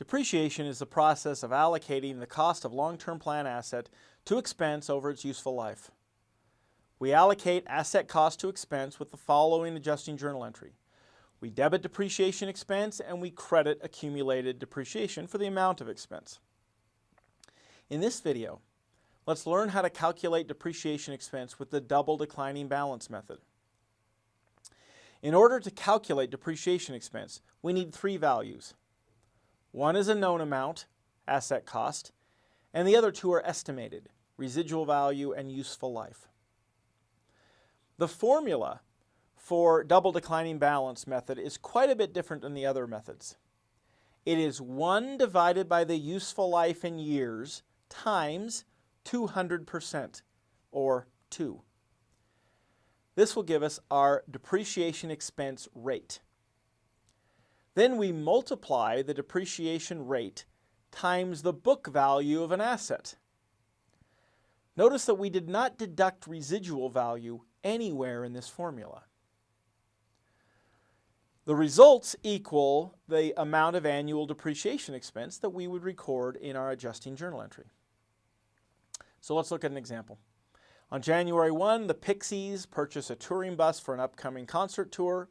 Depreciation is the process of allocating the cost of long-term plan asset to expense over its useful life. We allocate asset cost to expense with the following adjusting journal entry. We debit depreciation expense and we credit accumulated depreciation for the amount of expense. In this video, let's learn how to calculate depreciation expense with the double declining balance method. In order to calculate depreciation expense, we need three values, one is a known amount, asset cost, and the other two are estimated, residual value and useful life. The formula for double declining balance method is quite a bit different than the other methods. It is 1 divided by the useful life in years times 200%, or 2. This will give us our depreciation expense rate. Then we multiply the depreciation rate times the book value of an asset. Notice that we did not deduct residual value anywhere in this formula. The results equal the amount of annual depreciation expense that we would record in our adjusting journal entry. So let's look at an example. On January 1, the Pixies purchase a touring bus for an upcoming concert tour.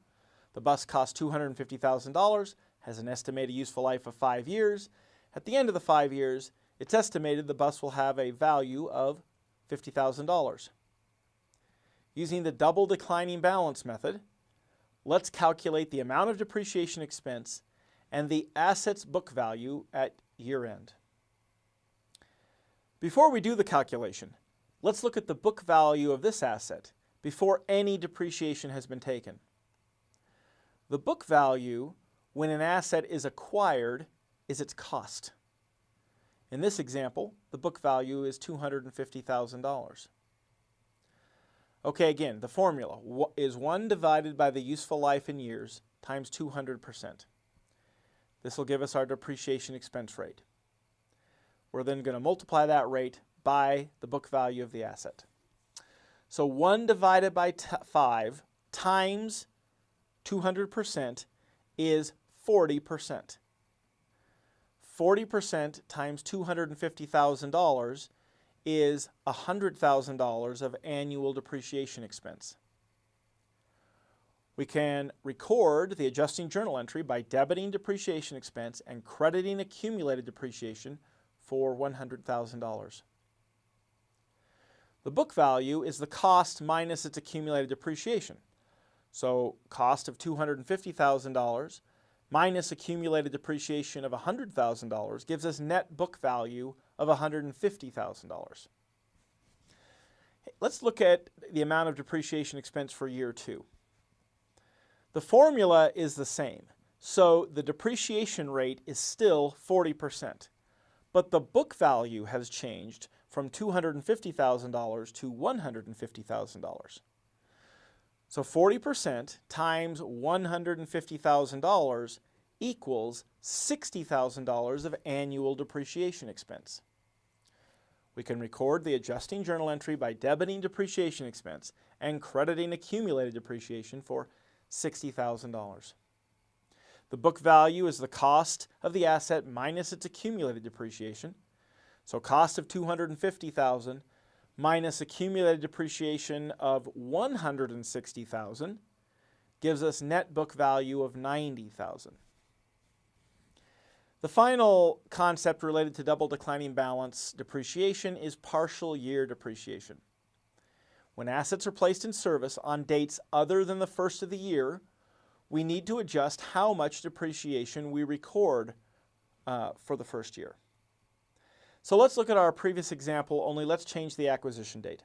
The bus costs $250,000, has an estimated useful life of five years. At the end of the five years, it's estimated the bus will have a value of $50,000. Using the double declining balance method, let's calculate the amount of depreciation expense and the asset's book value at year end. Before we do the calculation, let's look at the book value of this asset before any depreciation has been taken. The book value when an asset is acquired is its cost. In this example, the book value is $250,000. Okay, again, the formula is 1 divided by the useful life in years times 200%. This will give us our depreciation expense rate. We're then going to multiply that rate by the book value of the asset. So 1 divided by 5 times 200% is 40%. 40% times $250,000 is $100,000 of annual depreciation expense. We can record the adjusting journal entry by debiting depreciation expense and crediting accumulated depreciation for $100,000. The book value is the cost minus its accumulated depreciation. So cost of $250,000 minus accumulated depreciation of $100,000 gives us net book value of $150,000. Let's look at the amount of depreciation expense for year two. The formula is the same, so the depreciation rate is still 40%, but the book value has changed from $250,000 to $150,000. So 40% times $150,000 equals $60,000 of annual depreciation expense. We can record the adjusting journal entry by debiting depreciation expense and crediting accumulated depreciation for $60,000. The book value is the cost of the asset minus its accumulated depreciation. So cost of 250,000 minus accumulated depreciation of 160,000 gives us net book value of 90,000. The final concept related to double declining balance depreciation is partial year depreciation. When assets are placed in service on dates other than the first of the year, we need to adjust how much depreciation we record uh, for the first year. So let's look at our previous example, only let's change the acquisition date.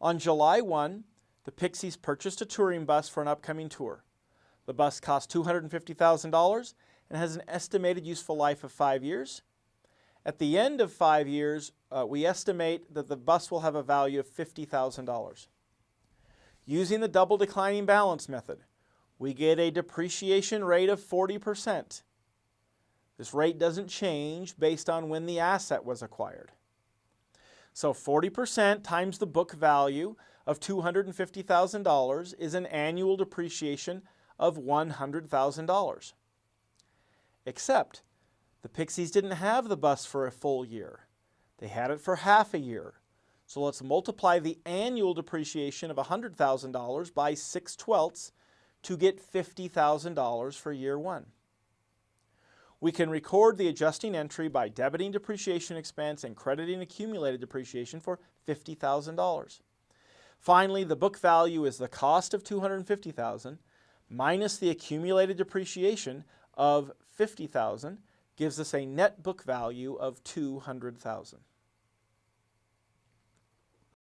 On July 1, the Pixies purchased a touring bus for an upcoming tour. The bus cost $250,000 and has an estimated useful life of five years. At the end of five years, uh, we estimate that the bus will have a value of $50,000. Using the double declining balance method, we get a depreciation rate of 40%. This rate doesn't change based on when the asset was acquired. So 40% times the book value of $250,000 is an annual depreciation of $100,000. Except The Pixies didn't have the bus for a full year. They had it for half a year. So let's multiply the annual depreciation of $100,000 by 6 twelfths to get $50,000 for year one. We can record the adjusting entry by debiting depreciation expense and crediting accumulated depreciation for $50,000. Finally, the book value is the cost of $250,000 minus the accumulated depreciation of $50,000 gives us a net book value of $200,000.